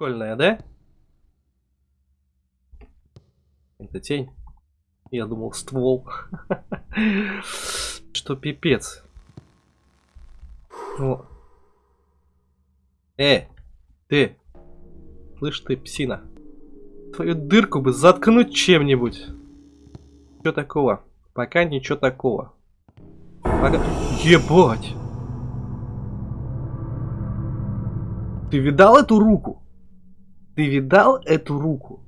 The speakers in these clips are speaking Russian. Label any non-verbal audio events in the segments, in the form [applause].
Прикольная, да? Это тень. Я думал, ствол. [laughs] Что пипец. Э, ты. Слышь ты, псина. Твою дырку бы заткнуть чем-нибудь. Что такого? Пока ничего такого. Пока... Ебать! Ты видал эту руку? Ты видал эту руку?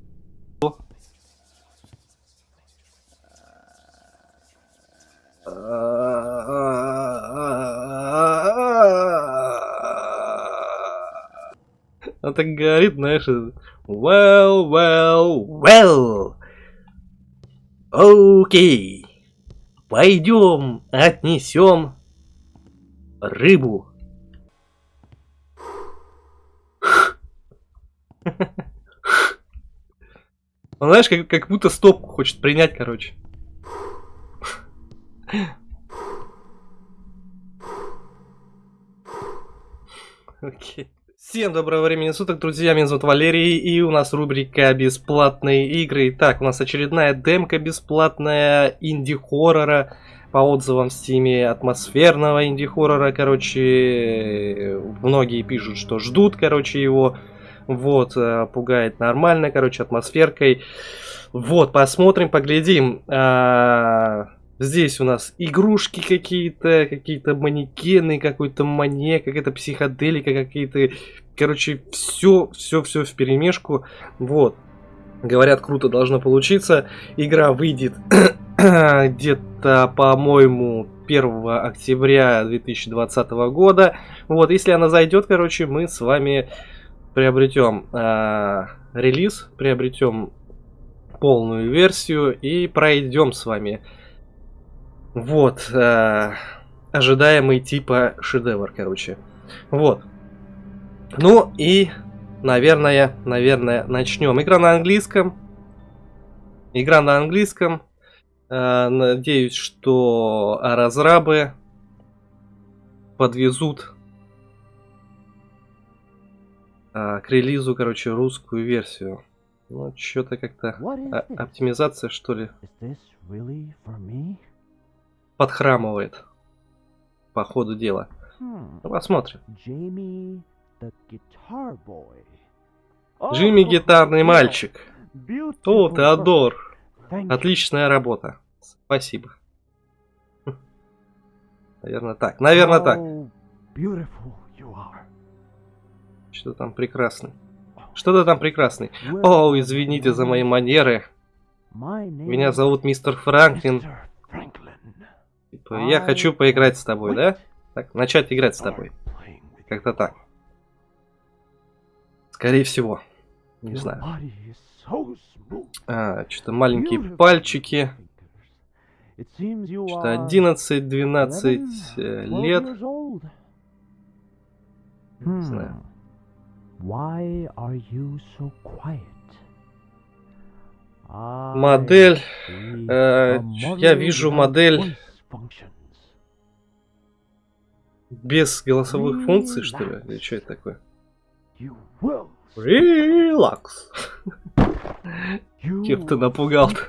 Она так говорит, знаешь, well, well, well. Окей. Пойдем отнесем рыбу. Он, знаешь, как, как будто стопку хочет принять, короче. Окей. Всем доброго времени суток, друзья, меня зовут Валерий, и у нас рубрика «Бесплатные игры». Так, у нас очередная демка бесплатная инди-хоррора, по отзывам в стиме атмосферного инди-хоррора, короче, многие пишут, что ждут, короче, его, вот, э, пугает нормально, короче, атмосферкой. Вот, посмотрим, поглядим. А, здесь у нас игрушки какие-то, какие-то манекены, какой-то маньяк, какая-то психоделика, какие-то... Короче, все, все, все в перемешку. Вот. Говорят, круто должно получиться. Игра выйдет [clears throat] где-то, по-моему, 1 октября 2020 года. Вот, если она зайдет, короче, мы с вами приобретем э, релиз, приобретем полную версию и пройдем с вами. Вот, э, ожидаемый типа шедевр, короче. Вот. Ну и, наверное, наверное, начнем. Игра на английском. Игра на английском. Э, надеюсь, что разрабы подвезут а, к релизу, короче, русскую версию. Ну, что-то как-то оптимизация, что ли, really подхрамывает по ходу дела. Hmm. Ну, посмотрим. Джимми, oh, гитарный мальчик. О, Теодор. Отличная работа. Спасибо. Наверное так. Наверное так. Что там прекрасный. Что-то там прекрасный. О, извините за мои манеры. Меня зовут мистер Франклин. Типа, я хочу поиграть с тобой, да? Так, начать играть с тобой. Как-то так. Скорее всего. Не знаю. А, что-то маленькие пальчики. Что-то 11-12 э, лет. Не знаю. Why are you so quiet? Модель. Э, я вижу модель без голосовых функций, что ли? Или что это такое? Релакс. Кем ты напугал -то?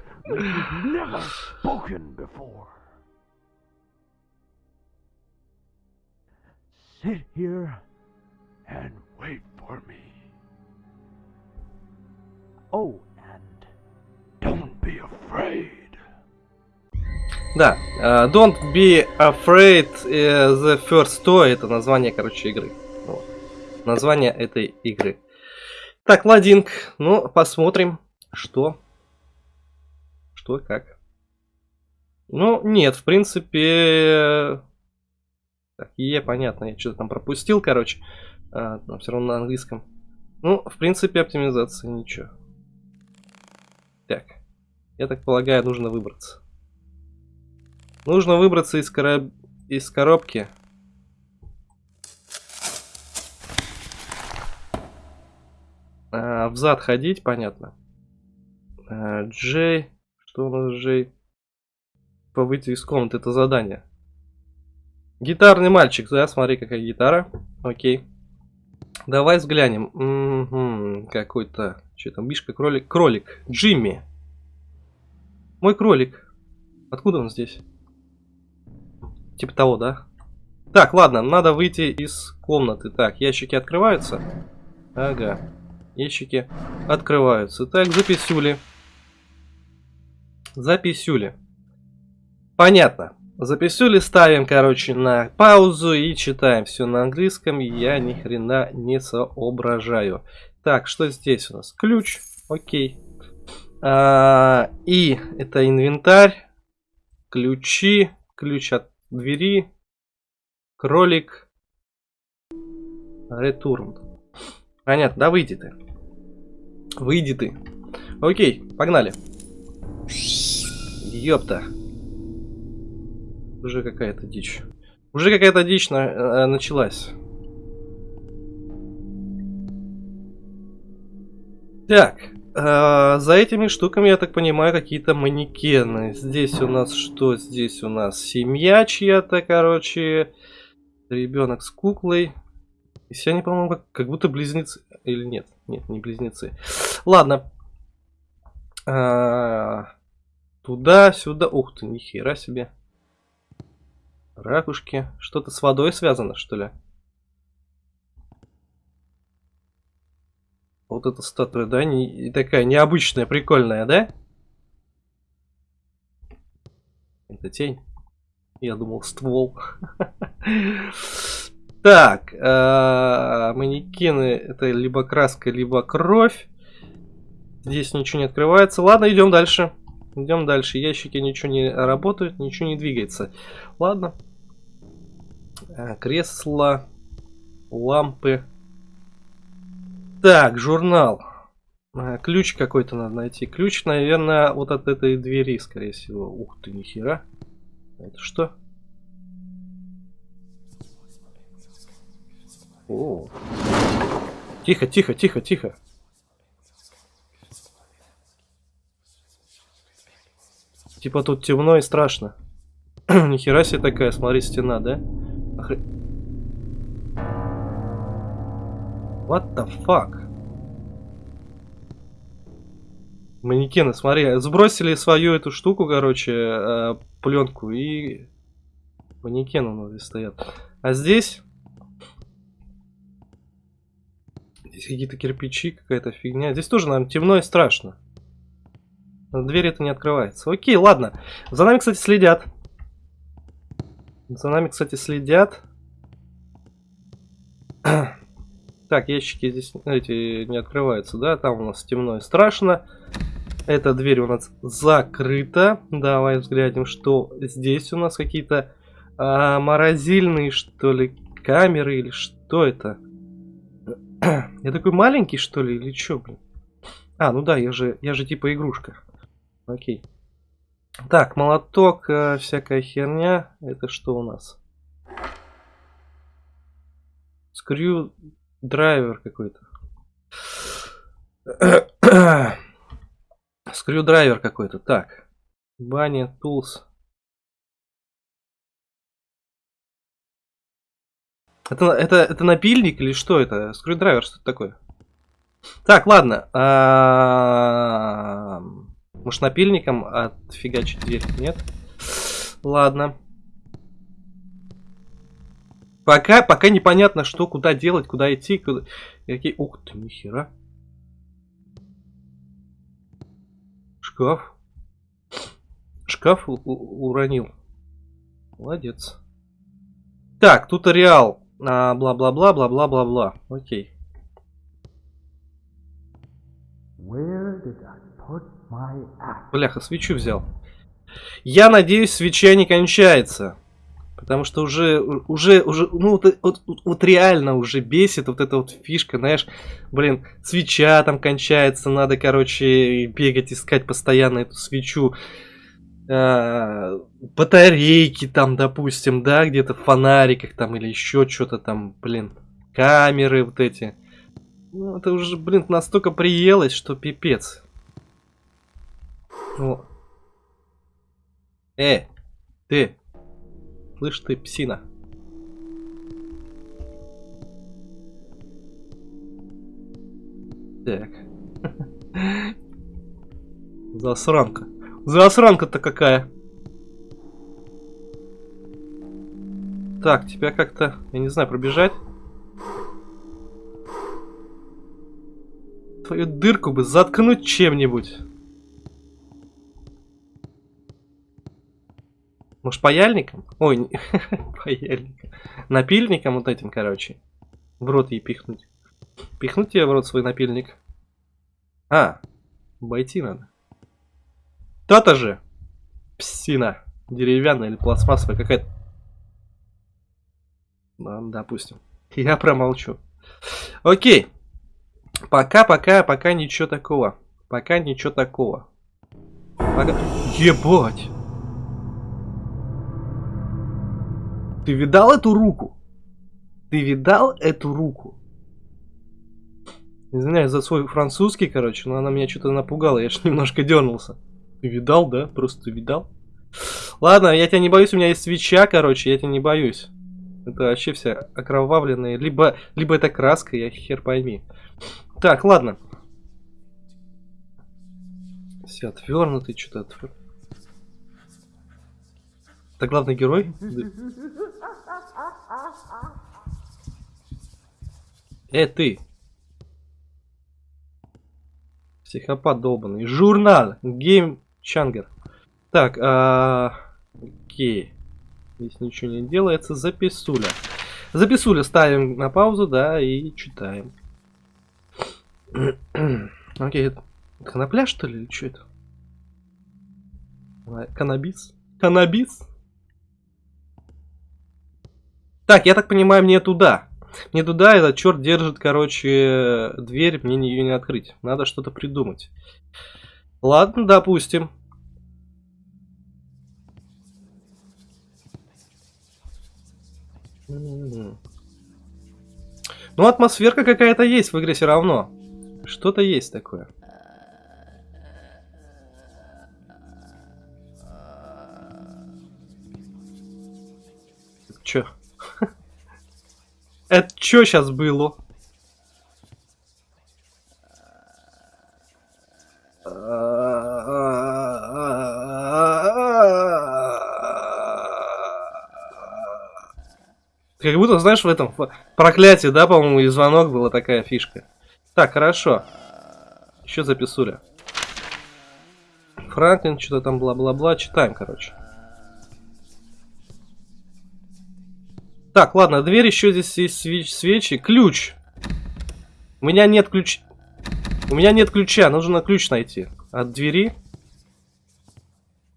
Sit here and for me. Oh, and don't be afraid. Да, uh, Don't be afraid uh, the first toy это название, короче, игры. Вот. Название этой игры. Так, ладинг. Ну, посмотрим, что. Что, как. Ну, нет, в принципе... Так, е, понятно, я что-то там пропустил, короче. А, но все равно на английском. Ну, в принципе, оптимизация ничего. Так. Я так полагаю, нужно выбраться. Нужно выбраться из, короб... из коробки. А, взад ходить, понятно. А, Джей. Что у нас Джей? По выйти из комнаты, это задание. Гитарный мальчик, да, смотри, какая гитара. Окей. Давай взглянем. Какой-то... Что там, Мишка, кролик? Кролик. Джимми. Мой кролик. Откуда он здесь? Типа того, да? Так, ладно, надо выйти из комнаты. Так, ящики открываются? Ага. Ящики открываются. Так, записюли. Записюли. Понятно. Записюли ставим, короче, на паузу и читаем все на английском. Я ни хрена не соображаю. Так, что здесь у нас? Ключ. Окей. А, и это инвентарь. Ключи. Ключ от двери. Кролик. Ретурн. Понятно, да выйди ты. Выйди ты. Окей, погнали. Ёпта. Уже какая-то дичь. Уже какая-то дичь на, э, началась. Так, э, за этими штуками, я так понимаю, какие-то манекены. Здесь у нас что? Здесь у нас семья чья-то, короче. Ребенок с куклой. И все они, по-моему, как, как будто близнецы. Или нет? Нет, не близнецы. Ладно. А, туда, сюда. Ух ты, нихера себе. Ракушки. Что-то с водой связано, что ли? Вот эта статуя, да, не, такая необычная, прикольная, да? Это тень. Я думал, ствол. [laughs] Так, э, манекены это либо краска, либо кровь. Здесь ничего не открывается. Ладно, идем дальше. Идем дальше. Ящики ничего не работают, ничего не двигается. Ладно. А, кресла, лампы. Так, журнал. А, ключ какой-то надо найти. Ключ, наверное, вот от этой двери, скорее всего. Ух ты, нихера. Это что? О. Тихо, тихо, тихо, тихо. Типа тут темно и страшно. [clears throat] Нихера себе такая, смотри, стена, да? Охр... What the fuck? Манекены, смотри, сбросили свою эту штуку, короче, э, пленку и манекены у нас здесь стоят. А здесь... Здесь какие-то кирпичи, какая-то фигня. Здесь тоже, наверное, темно и страшно. Дверь это не открывается. Окей, ладно. За нами, кстати, следят. За нами, кстати, следят. [clears throat] Так, ящики здесь эти не открываются, да? Там у нас темно и страшно. Эта дверь у нас закрыта. Давай взглянем, что здесь у нас какие-то а, морозильные, что ли, камеры или что это? [clears throat] Я такой маленький, что ли, или что, блин? А, ну да, я же, я же типа игрушка. Окей. Так, молоток, э, всякая херня. Это что у нас? Screwdriver какой-то. [coughs] Screwdriver какой-то. Так. Баня, tools. Это, это, это напильник или что это? Screwdriver, что это такое? Так, ладно. А -а -а может напильником отфигачить дверь? Нет? Ладно. Пока, пока непонятно, что, куда делать, куда идти. Куда... Какие... Ух ты, нихера. Шкаф. Шкаф уронил. Молодец. Так, тут реал. Бла-бла-бла, бла-бла-бла-бла. Окей. Where did I Бляха, свечу взял. Я надеюсь, свеча не кончается. Потому что уже, уже, уже, ну вот, вот, вот реально уже бесит вот эта вот фишка, знаешь, блин, свеча там кончается, надо, короче, бегать, искать постоянно эту свечу. А, батарейки там, допустим, да, где-то в фонариках там или еще что-то там, блин, камеры вот эти. Ну, это уже, блин, настолько приелось, что пипец. Ну. Э, ты. Слышь ты, псина. Так. [laughs] Засранка. Засранка-то какая. Так, тебя как-то, я не знаю, пробежать. Твою дырку бы заткнуть чем-нибудь. Может, паяльником? Ой, [laughs] паяльником. Напильником вот этим, короче. В рот ей пихнуть. Пихнуть тебе в рот свой напильник. А, обойти надо. То-то же. Псина. Деревянная или пластмассовая какая-то. Ладно, допустим. [laughs] Я промолчу. Окей. Пока, пока, пока ничего такого. Пока ничего такого. Пока... Ебать! Ты видал эту руку? Ты видал эту руку? Извиняюсь за свой французский, короче, но она меня что-то напугала, я же [laughs] немножко дернулся. Ты видал, да? Просто видал? Ладно, я тебя не боюсь, у меня есть свеча, короче, я тебя не боюсь. Это вообще все окровавленные. Либо, либо это краска, я хер пойми. Так, ладно. Все отвернутый, что-то отвернутый. Это главный герой? Э, ты! Психопат долбанный. Журнал! Гейм Чангер. Так, а... окей. Здесь ничего не делается. Записуля. Записуля ставим на паузу, да, и читаем. [clears throat] Окей. Конопля, что ли, или что это? Канабис? Канабис? Так, я так понимаю, мне туда. Мне туда этот черт держит, короче, дверь, мне ее не открыть. Надо что-то придумать. Ладно, допустим. Ну, атмосферка какая-то есть в игре все равно. Что-то есть такое. Это чё сейчас было? Как будто, знаешь, в этом проклятии, да, по-моему, и звонок была такая фишка. Так, хорошо. Еще записуля. Франклин, что-то там бла-бла-бла. Читаем, короче. Так, ладно, дверь, еще здесь есть свеч свечи. Ключ. У меня нет ключ... У меня нет ключа, нужно ключ найти. От двери.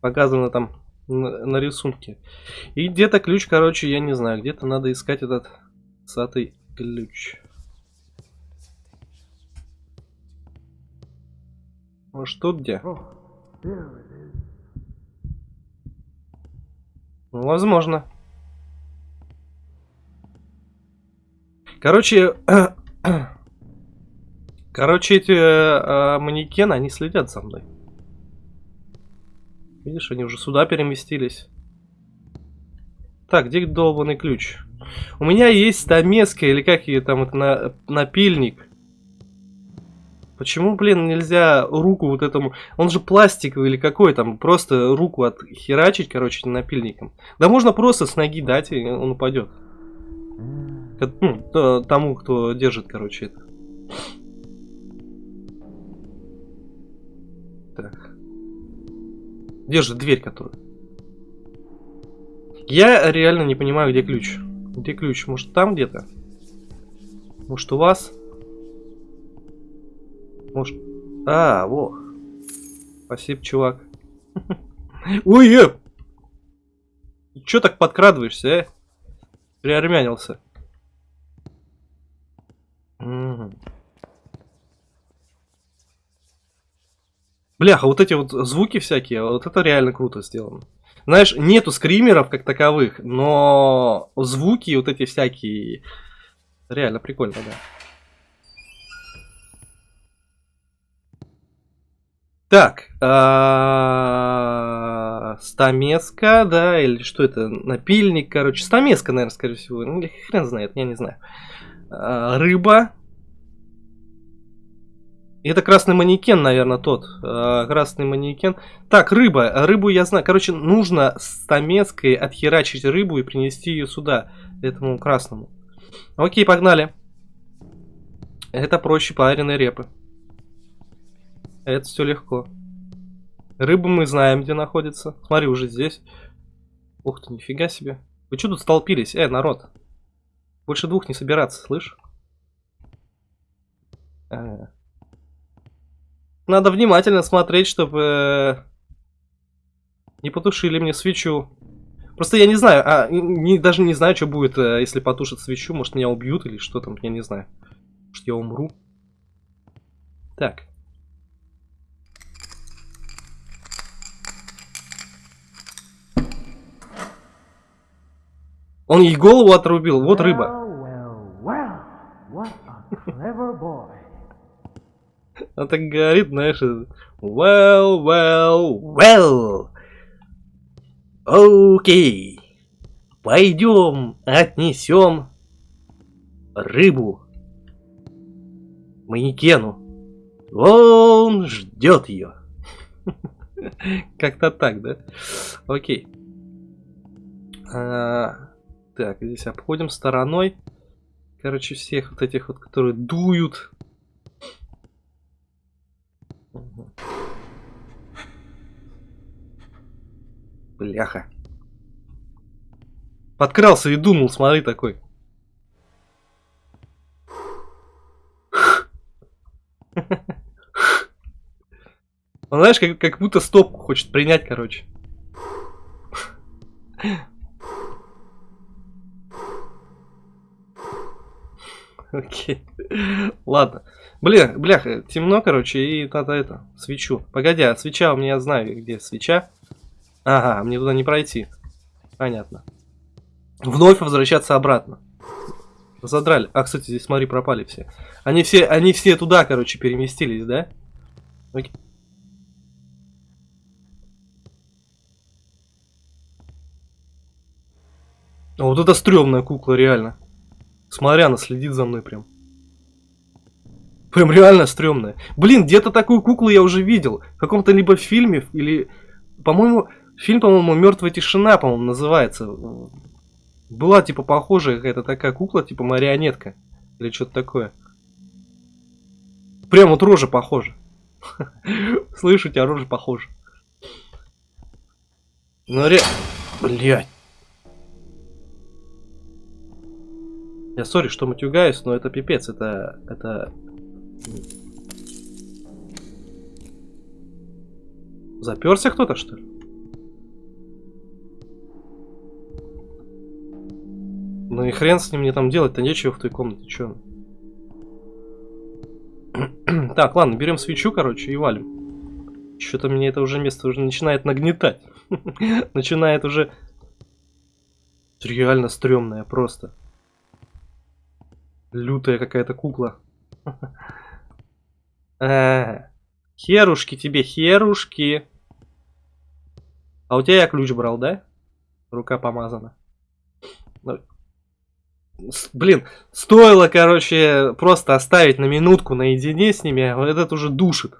Показано там на, на рисунке. И где-то ключ, короче, я не знаю. Где-то надо искать этот сатый ключ. Может, тут где? Ну, возможно. Короче, [coughs] короче, эти э, манекены, они следят за мной. Видишь, они уже сюда переместились. Так, где долбанный ключ? У меня есть стамеска, или как ее там, это на, напильник. Почему, блин, нельзя руку вот этому... Он же пластиковый или какой там, просто руку отхерачить, короче, напильником. Да можно просто с ноги дать, и он упадет. Ну, тому, кто держит, короче, это. Так. Держит дверь, которую. Я реально не понимаю, где ключ. Где ключ? Может, там где-то? Может, у вас? Может... А, во. Спасибо, чувак. [laughs] Ой, э! Чё так подкрадываешься, э? Приармянился. Бляха, вот эти вот звуки всякие, вот это реально круто сделано. Знаешь, нету скримеров как таковых, но звуки вот эти всякие реально прикольно, да. Так, а, стамеска, да, или что это, напильник, короче, стамеска, наверное, скорее всего, ну, хрен знает, я не знаю. А, рыба, Это красный манекен, наверное, тот. Э, красный манекен. Так, рыба. Рыбу я знаю. Короче, нужно с Томецкой отхерачить рыбу и принести ее сюда, этому красному. Окей, погнали. Это проще пареной репы. Это все легко. Рыбу мы знаем, где находится. Смотри, уже здесь. Ух ты, нифига себе. Вы что тут столпились? Э, народ. Больше двух не собираться, слышь? А. Надо внимательно смотреть, чтобы э, не потушили мне свечу. Просто я не знаю, а, не, даже не знаю, что будет, э, если потушат свечу. Может, меня убьют или что там, я не знаю. Может, я умру. Так. Он ей голову отрубил, вот рыба. Well, well, well. Он так говорит, знаешь, well, well, well. Окей. Пойдем отнесем рыбу манекену. Он ждет ее. [laughs] Как-то так, да? Окей. А, так, здесь обходим стороной. Короче, всех вот этих вот, которые дуют. Бляха. Подкрался и думал, смотри такой. Он, знаешь, как, как будто стопку хочет принять, короче. [laughs] Окей. Ладно. Бля, бляха, темно, короче, и надо это, свечу. Погоди, а свеча у меня, знаю, где свеча. Ага, мне туда не пройти. Понятно. Вновь возвращаться обратно. Задрали. А, кстати, здесь, смотри, пропали все. Они все, они все туда, короче, переместились, да? Окей. Вот это стрёмная кукла, реально. Смотря, она следит за мной прям. Прям реально стрёмная. Блин, где-то такую куклу я уже видел. В каком-то либо фильме, или... По-моему, фильм, по-моему, Мертвая тишина, по-моему, называется. Была, типа, похожая какая-то такая кукла, типа марионетка. Или что-то такое. Прям вот рожа похожа. [laughs] Слышу, у тебя рожа похожа. Ну, ре... Блядь. Я сори, что матюгаюсь, но это пипец, это... Это Заперся кто-то, что ли? Ну и хрен с ним мне там делать-то нечего в той комнате, чё? [clears throat] так, ладно, берем свечу, короче, и валим. Что-то мне это уже место уже начинает нагнетать. [laughs] начинает уже... Реально стрёмная просто. Лютая какая-то кукла. А, херушки тебе, херушки. А у тебя я ключ брал, да? Рука помазана. Ну, блин, стоило, короче, просто оставить на минутку наедине с ними, а этот уже душит.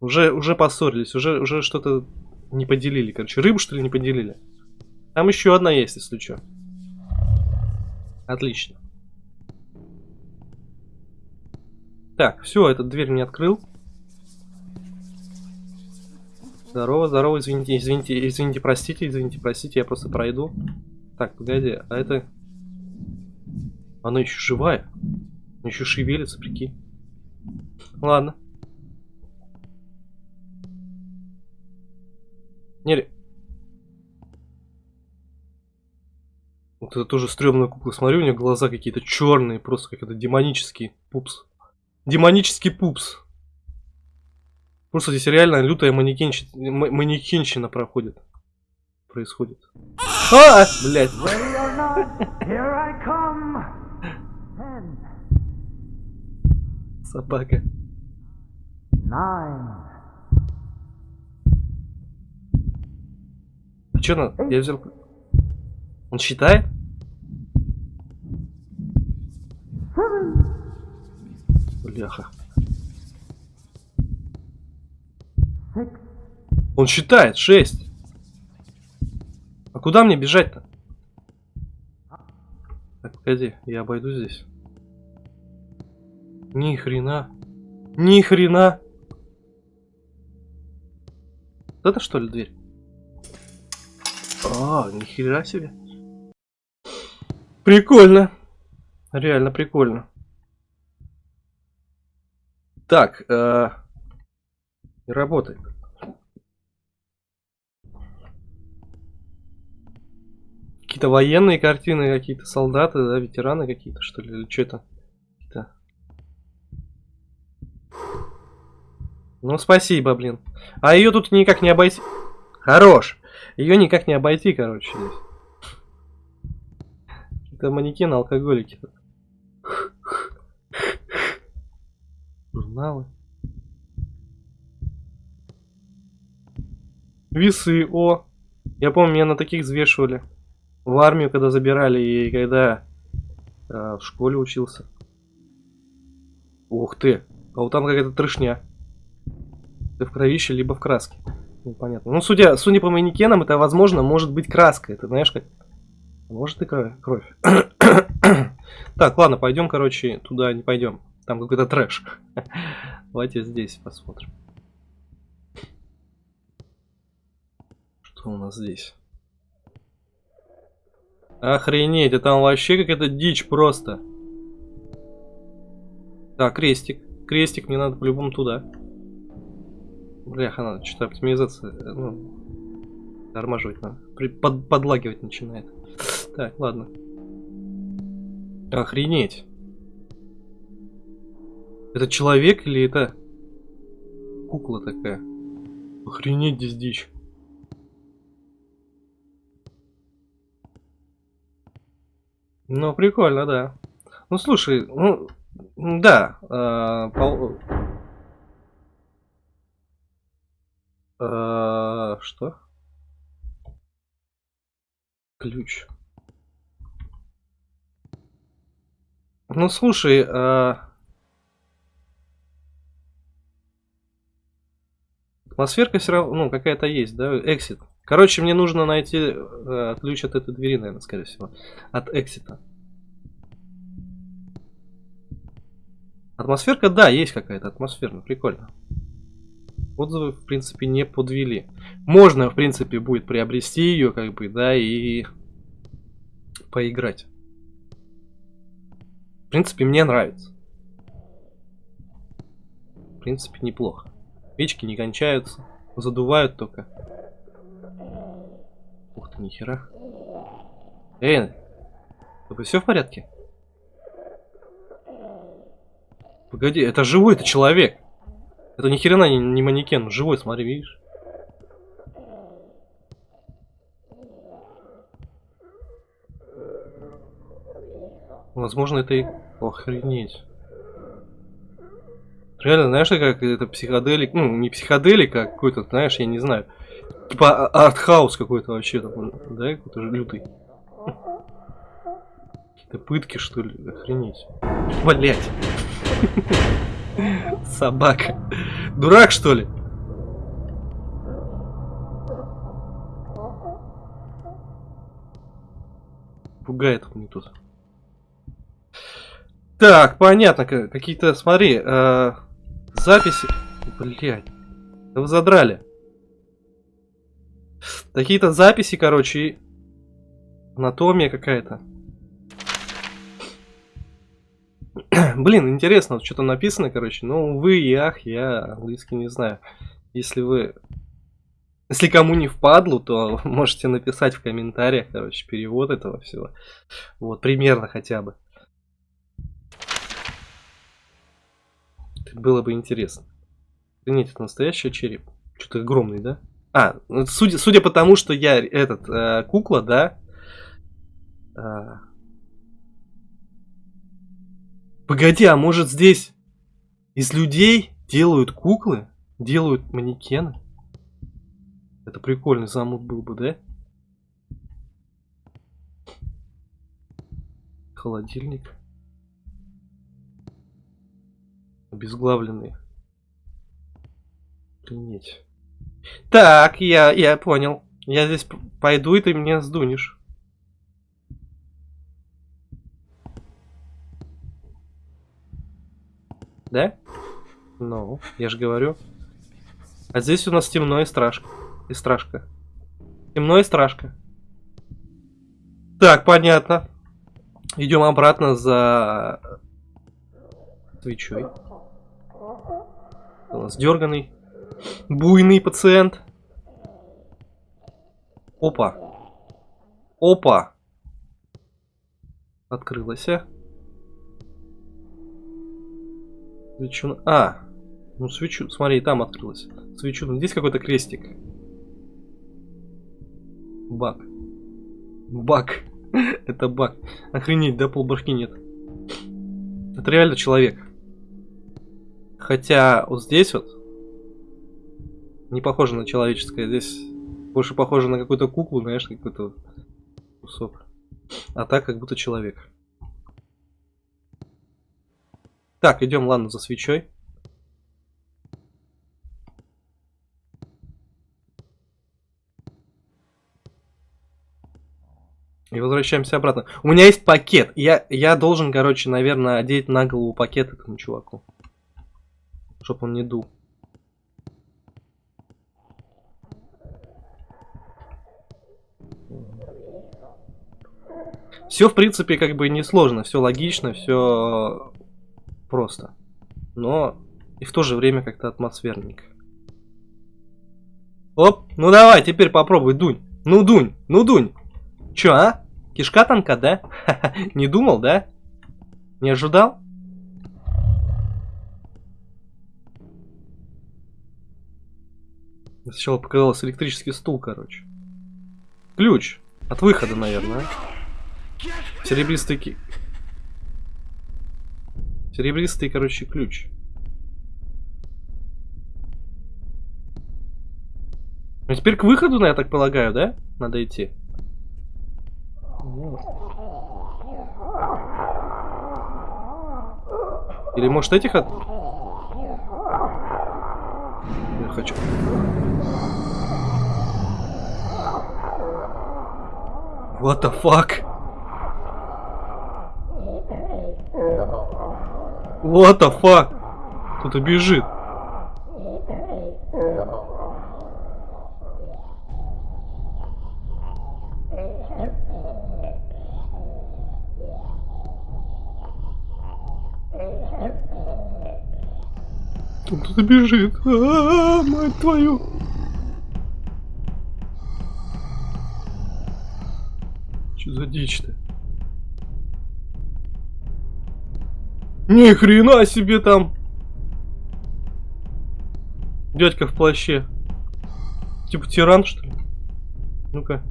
Уже, уже поссорились, уже, уже что-то не поделили. Короче, рыбу что ли не поделили? Там еще одна есть, если что. Отлично. Так, все, этот дверь мне открыл. Здорово, здорово, извините, извините, извините, простите, извините, простите, я просто пройду. Так, погоди, а это... Она еще живая? Она еще шевелится, прикинь. Ладно. Не, Вот это тоже стрёмная кукла. Смотри, у нее глаза какие-то черные, просто как это демонический пупс. Демонический пупс. Просто здесь реально лютая манекенщина, манекенщина проходит. Происходит. А, блядь. Собака. А что надо? Я взял... Он считает? Бляха. Он считает, 6. А куда мне бежать-то? Так, погоди, я обойду здесь. Ни хрена. Ни хрена. Это что ли дверь? А, ни хера себе. Прикольно. Реально прикольно. Так, э, работает. Какие-то военные картины, какие-то солдаты, да, ветераны какие-то, что ли, или что это? Ну, спасибо, блин. А ее тут никак не обойти. Хорош. Ее никак не обойти, короче, здесь. Это манекены алкоголики. Журналы. Весы, о. Я помню, меня на таких взвешивали. В армию, когда забирали, и когда э, в школе учился. Ух ты. А вот там какая-то трешня. Ты в кровище, либо в краске. Непонятно. Ну, судя, судя по манекенам, это, возможно, может быть краска. Это, знаешь, как... Может и кровь. [coughs] так, ладно, пойдем, короче, туда не пойдем. Там какой-то трэш. [laughs] Давайте здесь посмотрим. Что у нас здесь? Охренеть, это там вообще какая-то дичь просто. Так, крестик. Крестик, мне надо по-любому туда. Бляха, надо что-то оптимизация, э, ну, тормаживать надо. При, под, подлагивать начинает. Так, ладно. Охренеть. Это человек или это кукла такая? Охренеть здесь дичь. Ну, прикольно, да. Ну, слушай, ну, да, э, пол... э, что? Ключ. Ну, слушай, э, атмосферка все равно, ну, какая-то есть, да, эксит. Короче, мне нужно найти э, ключ от этой двери, наверное, скорее всего. От эксита. Атмосферка, да, есть какая-то атмосферная, прикольно. Отзывы, в принципе, не подвели. Можно, в принципе, будет приобрести ее, как бы, да, и поиграть. В принципе, мне нравится. В принципе, неплохо. Печки не кончаются, задувают только. Ух ты, нихера. Эй, тобой все в порядке? Погоди, это живой, это человек. Это ни хрена не, не манекен, живой, смотри, видишь? Возможно, это и охренеть. Реально, знаешь, как это психоделик, ну, не психоделик, а какой-то, знаешь, я не знаю. Типа а, артхаус какой-то вообще там, да, какой-то же лютый. Какие-то пытки, что ли, охренеть. Блять. [laughs] Собака. Дурак, что ли? Пугает мне тут. Так, понятно, какие-то, смотри, э, записи. Блять. Да вы задрали. Какие-то записи, короче, анатомия какая-то. [clears throat] Блин, интересно, что-то написано, короче. Ну, вы и ах, я английский не знаю. Если вы... Если кому не впадлу, то [laughs] можете написать в комментариях, короче, перевод этого всего. Вот, примерно хотя бы. Было бы интересно. Нет, это настоящий череп. Что-то огромный, да? А, ну, судя, судя по тому, что я этот э, кукла, да. Э, погоди, а может здесь из людей делают куклы, делают манекены? Это прикольный замут был бы, да? Холодильник. Обезглавленный. Охренеть. Так, я, я понял. Я здесь пойду, и ты меня сдунешь. Да? Ну, я же говорю. А здесь у нас темно и страшно. И страшка. Темно и страшка. Так, понятно. Идем обратно за свечой. У нас дерганый, буйный пациент. Опа. Опа. Открылась. А? Свечу... А, ну свечу, смотри, там открылась. Свечу, ну здесь какой-то крестик. Баг. Баг. [laughs] Это баг. Охренеть, да полбашки нет. Это реально человек. Хотя вот здесь вот не похоже на человеческое. Здесь больше похоже на какую-то куклу, знаешь, какой-то кусок. А так как будто человек. Так, идем, ладно, за свечой. И возвращаемся обратно. У меня есть пакет. Я, я должен, короче, наверное, одеть на голову пакет этому чуваку. Чтоб он не дул. Все, в принципе, как бы несложно, все логично, все просто. Но и в то же время как-то атмосферненько. Оп, ну давай, теперь попробуй, дунь. Ну дунь, ну дунь. Чё, а? Кишка танка, да? [laughs] Не думал, да? Не ожидал? Сначала показался электрический стул, короче. Ключ. От выхода, наверное. Серебристый ки... Серебристый, короче, ключ. Ну теперь к выходу, я так полагаю, да? Надо идти. Или может этих от... Я хочу. What the fuck? What the fuck? Кто-то бежит. Кто-то бежит. А, -а, а, мать твою. Что за дичь-то? Ни хрена себе там. Дядька в плаще. Типа тиран, что ли? Ну-ка.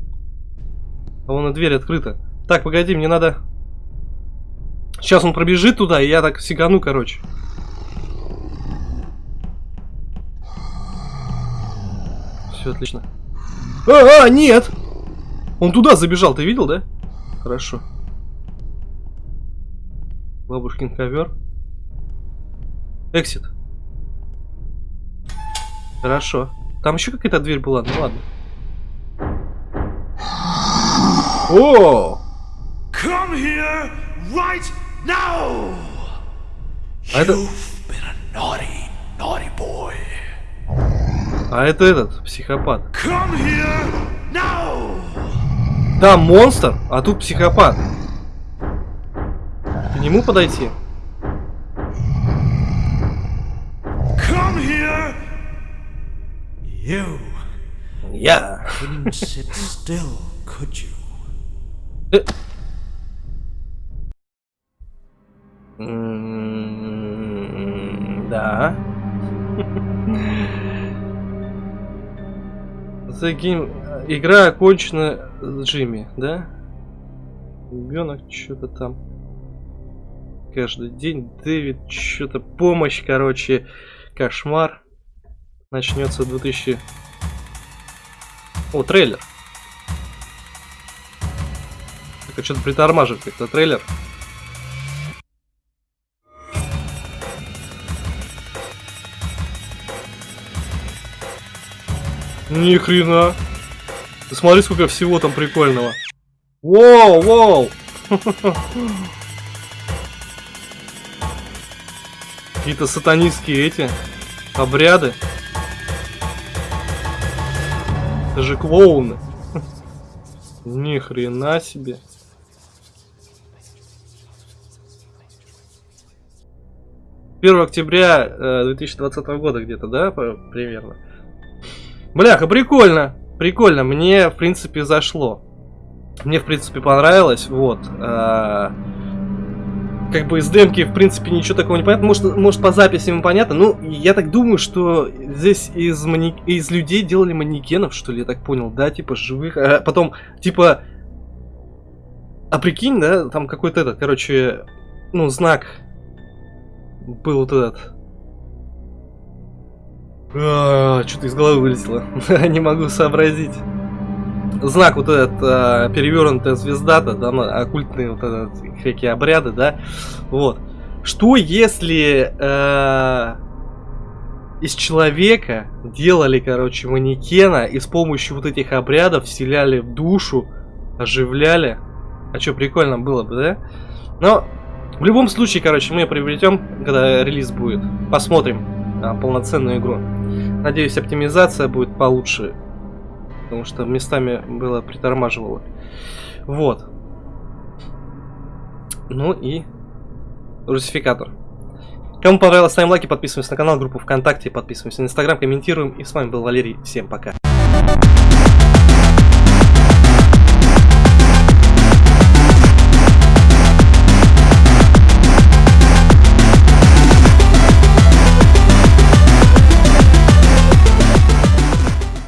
А вон и дверь открыта. Так, погоди, мне надо... Сейчас он пробежит туда, и я так сигану, короче. Все отлично. А, а, нет! Он туда забежал, ты видел, да? Хорошо. Бабушкин ковер. Эксит. Хорошо. Там еще какая-то дверь была, ну ладно. О! Come here right now! А это... Naughty, naughty boy. А это этот, психопат. Там монстр, а тут психопат. К нему подойти? Come here. You. Я. sit still, could you? Э. Да. [laughs] The game... Игра окончена Джимми, да? Ребенок что-то там. Каждый день Дэвид что-то помощь, короче, кошмар. Начнется 2000... О, трейлер. Так, что-то притормаживает как-то трейлер. Ни хрена. Ты смотри, сколько всего там прикольного. Воу, воу. Какие-то сатанистские эти обряды. Это же клоуны. Ни хрена себе. Первого октября э, 2020 года где-то, да, примерно. Бляха, прикольно. Прикольно. Мне, в принципе, зашло. Мне, в принципе, понравилось. Вот. Э, как бы из демки, в принципе, ничего такого не понятно. Может, может по записям понятно. Ну, я так думаю, что здесь из, мани... из людей делали манекенов, что ли, я так понял, да, типа живых. А потом, типа... А прикинь, да, там какой-то этот, короче, ну, знак был вот этот. А, Что-то из головы вылетело. [laughs] Не могу сообразить знак вот этот э, перевернутая звезда-то, да, оккультные вот этот, всякие обряды, да, вот. Что если э, из человека делали, короче, манекена и с помощью вот этих обрядов вселяли в душу, оживляли? А что, прикольно было бы, да? Но в любом случае, короче, мы приобретем, когда релиз будет. Посмотрим а, полноценную игру. Надеюсь, оптимизация будет получше потому что местами было притормаживало. Вот. Ну и русификатор. Кому понравилось, ставим лайки, подписываемся на канал, группу ВКонтакте, подписываемся на Инстаграм, комментируем. И с вами был Валерий. Всем пока.